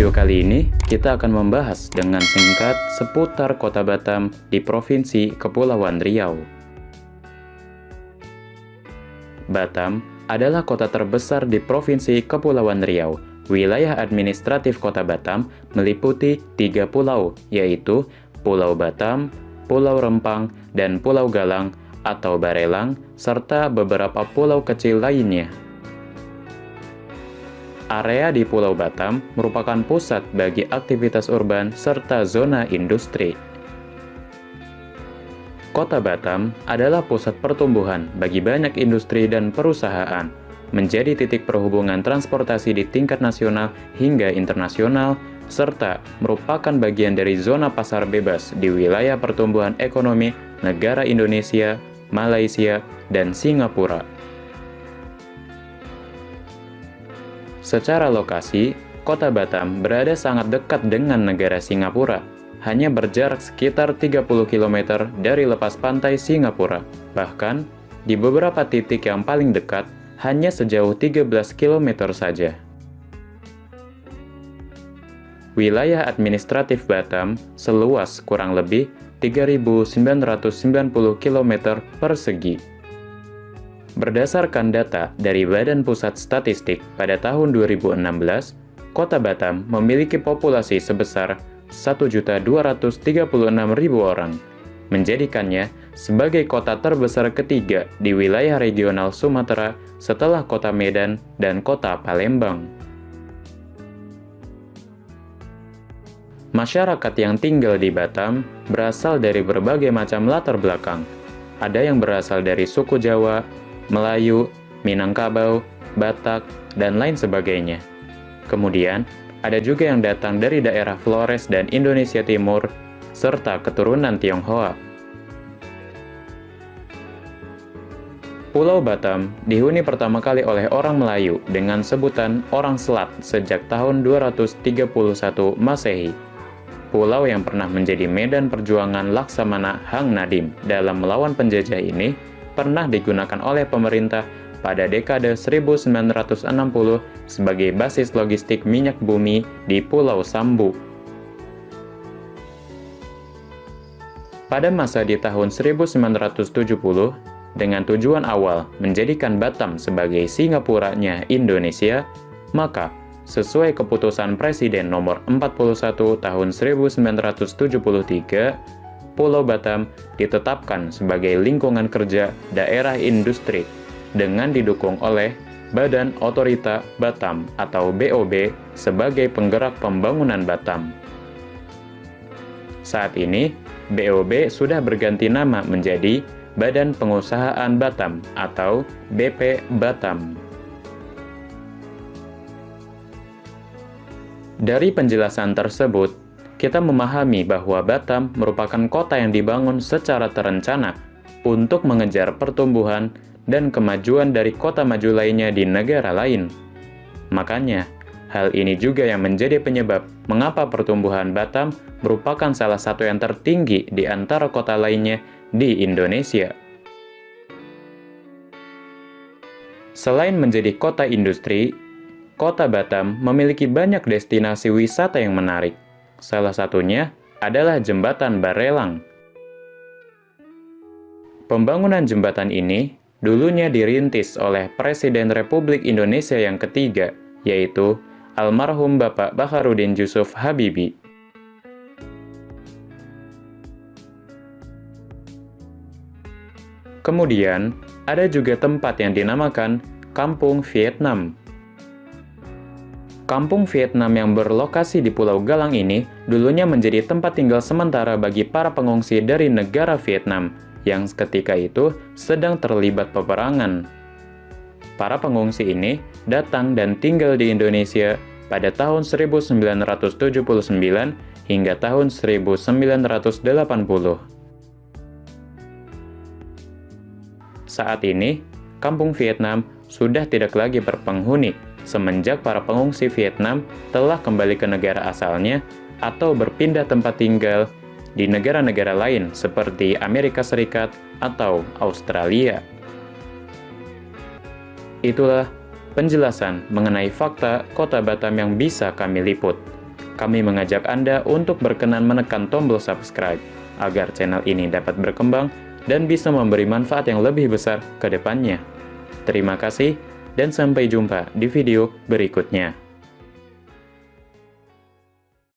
video kali ini, kita akan membahas dengan singkat seputar kota Batam di Provinsi Kepulauan Riau. Batam adalah kota terbesar di Provinsi Kepulauan Riau. Wilayah administratif kota Batam meliputi tiga pulau, yaitu Pulau Batam, Pulau Rempang, dan Pulau Galang atau Barelang, serta beberapa pulau kecil lainnya. Area di Pulau Batam merupakan pusat bagi aktivitas urban serta zona industri. Kota Batam adalah pusat pertumbuhan bagi banyak industri dan perusahaan, menjadi titik perhubungan transportasi di tingkat nasional hingga internasional, serta merupakan bagian dari zona pasar bebas di wilayah pertumbuhan ekonomi negara Indonesia, Malaysia, dan Singapura. Secara lokasi, kota Batam berada sangat dekat dengan negara Singapura, hanya berjarak sekitar 30 km dari lepas pantai Singapura. Bahkan, di beberapa titik yang paling dekat, hanya sejauh 13 km saja. Wilayah administratif Batam seluas kurang lebih 3.990 km persegi. Berdasarkan data dari Badan Pusat Statistik pada tahun 2016, Kota Batam memiliki populasi sebesar 1.236.000 orang, menjadikannya sebagai kota terbesar ketiga di wilayah regional Sumatera setelah kota Medan dan kota Palembang. Masyarakat yang tinggal di Batam berasal dari berbagai macam latar belakang. Ada yang berasal dari suku Jawa, Melayu, Minangkabau, Batak, dan lain sebagainya. Kemudian, ada juga yang datang dari daerah Flores dan Indonesia Timur, serta keturunan Tionghoa. Pulau Batam dihuni pertama kali oleh orang Melayu dengan sebutan orang Selat sejak tahun 231 Masehi. Pulau yang pernah menjadi medan perjuangan Laksamana Hang Nadim dalam melawan penjajah ini pernah digunakan oleh pemerintah pada dekade 1960 sebagai basis logistik minyak bumi di Pulau Sambu. Pada masa di tahun 1970, dengan tujuan awal menjadikan Batam sebagai Singapuranya Indonesia, maka sesuai keputusan Presiden nomor 41 tahun 1973, Pulau Batam ditetapkan sebagai lingkungan kerja daerah industri dengan didukung oleh Badan Otorita Batam atau BOB sebagai penggerak pembangunan Batam. Saat ini, BOB sudah berganti nama menjadi Badan Pengusahaan Batam atau BP Batam. Dari penjelasan tersebut, kita memahami bahwa Batam merupakan kota yang dibangun secara terencana untuk mengejar pertumbuhan dan kemajuan dari kota maju lainnya di negara lain. Makanya, hal ini juga yang menjadi penyebab mengapa pertumbuhan Batam merupakan salah satu yang tertinggi di antara kota lainnya di Indonesia. Selain menjadi kota industri, kota Batam memiliki banyak destinasi wisata yang menarik. Salah satunya adalah Jembatan Barelang. Pembangunan jembatan ini dulunya dirintis oleh Presiden Republik Indonesia yang ketiga, yaitu almarhum Bapak Bakharudin Yusuf Habibie. Kemudian, ada juga tempat yang dinamakan Kampung Vietnam Kampung Vietnam yang berlokasi di Pulau Galang ini dulunya menjadi tempat tinggal sementara bagi para pengungsi dari negara Vietnam yang ketika itu sedang terlibat peperangan. Para pengungsi ini datang dan tinggal di Indonesia pada tahun 1979 hingga tahun 1980. Saat ini, kampung Vietnam sudah tidak lagi berpenghuni semenjak para pengungsi Vietnam telah kembali ke negara asalnya atau berpindah tempat tinggal di negara-negara lain seperti Amerika Serikat atau Australia. Itulah penjelasan mengenai fakta kota Batam yang bisa kami liput. kami mengajak Anda untuk berkenan menekan tombol subscribe, agar channel ini dapat berkembang dan bisa memberi manfaat yang lebih besar ke depannya. Terima kasih, dan sampai jumpa di video berikutnya.